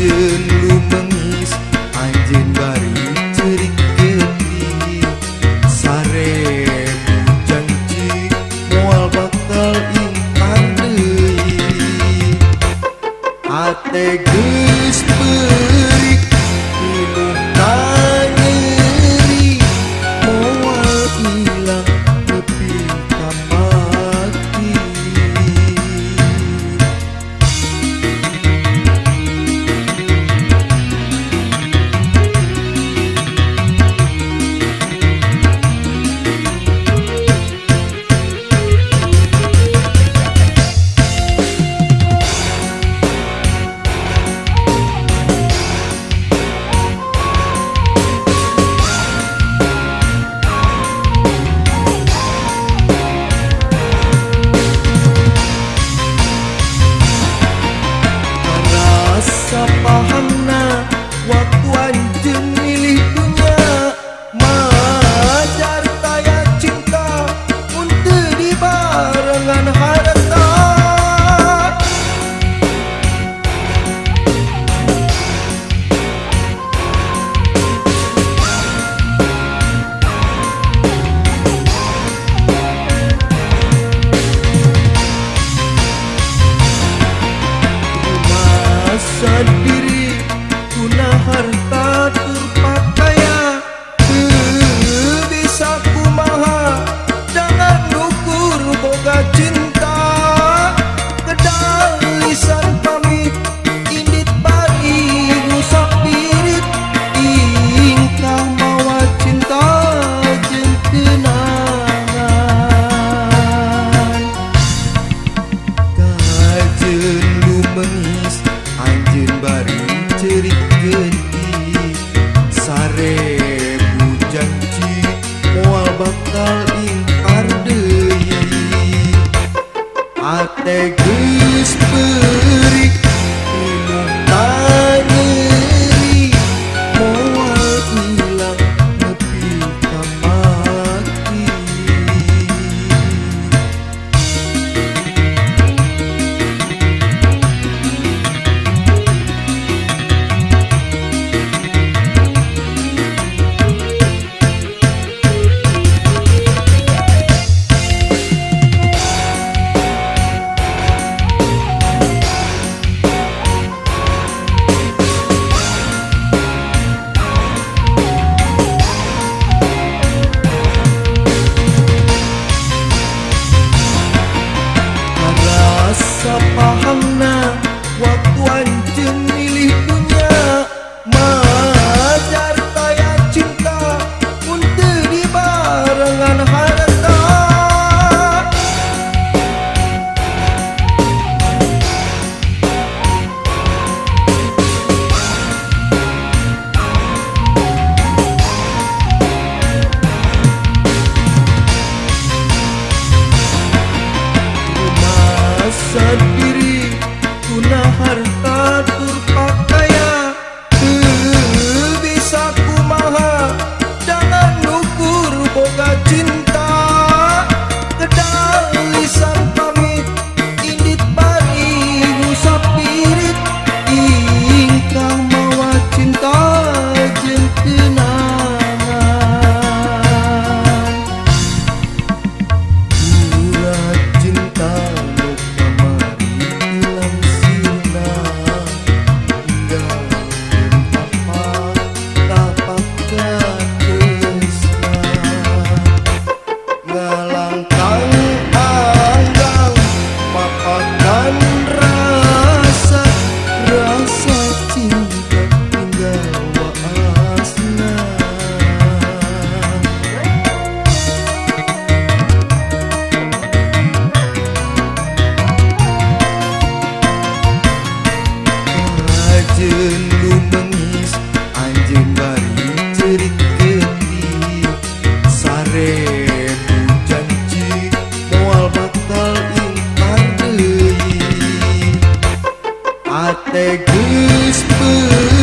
Anjun lumengis Anjun bari cerik geti Sare janji Moal bakal ingkang deui Ate geus sun at their goose.